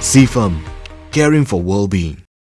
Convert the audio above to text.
CFAM, caring for well-being.